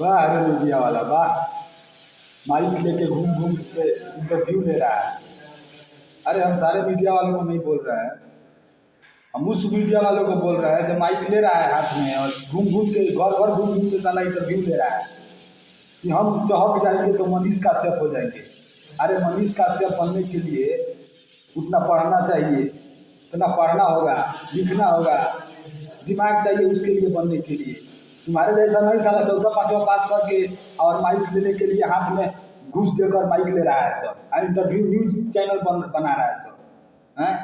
वाह, अरे मीडिया वाला, वाह। माइक लेके घूम घूम के इंटरव्यू ले रहा है। अरे, हम सारे मीडिया वालों को नहीं बोल रहे हैं। हम उस मीडिया वालों को बोल रहे हैं जो माइक ले रहा है हाथ में और घूम घूम के, घर घर घूम घूम के साला इंटरव्यू ले रहा है। कि हम चौक जाएँगे तो मनीष का काश्यप हो जाएँगे। अरे, मनीष का काश्यप बनने के लिए उतना पढ़ना चाहिए, उतना पढ़ना होगा, लिखना होगा। दिमाग चाहिए उसके लिए बनने के लिए। तुम्हारे जैसा नहीं, साला चौदह पाँचवा पास करके और माइक लेने के लिए हाथ में घूस देकर माइक ले रहा है सब। और इंटरव्यू न्यूज़ चैनल बन, बना रहा है सब। हैं?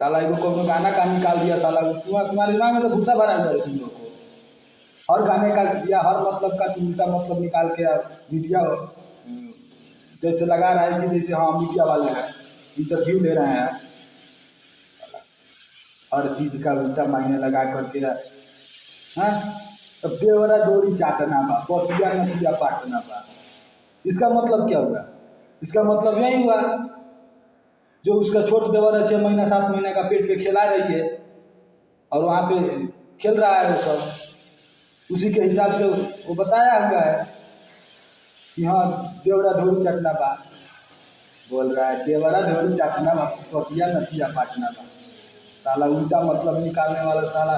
साला कोनो गाना का निकाल दिया, साला? तुम्हारे दिमाग में तो भूसा भरा है तुम लोग को। हर गाने का या हर मतलब का उल्टा मतलब निकाल के मीडिया जैसे लगा रहा है कि जैसे हाँ मीडिया वाले हैं इंटरव्यू ले रहे हैं। हर चीज़ का उल्टा मायने लगा करके हाँ? बेवरा डोरी चाटना बा पतिया नतिया पाटना बा? इसका मतलब क्या हुआ? इसका मतलब यही हुआ, जो उसका छोट देवर छः महीना, सात महीने का पेट पे खिला रही है, और वहाँ पे खेल रहा है वो सब, उसी के हिसाब से वो बताया हुआ है कि हाँ देवरा ढोरी चाटना बा। बोल रहा है, देवरा ढोरी चाटना बा पतिया नतिया पाटना बा। साला उल्टा मतलब निकालने वाला साला